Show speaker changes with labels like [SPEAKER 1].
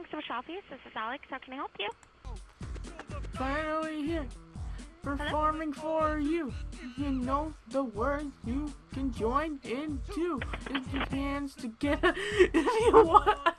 [SPEAKER 1] calling Social Office. This is Alex. How can I help you?
[SPEAKER 2] Finally here, performing for you. You know the words you can join in too. It's your hands together if you want.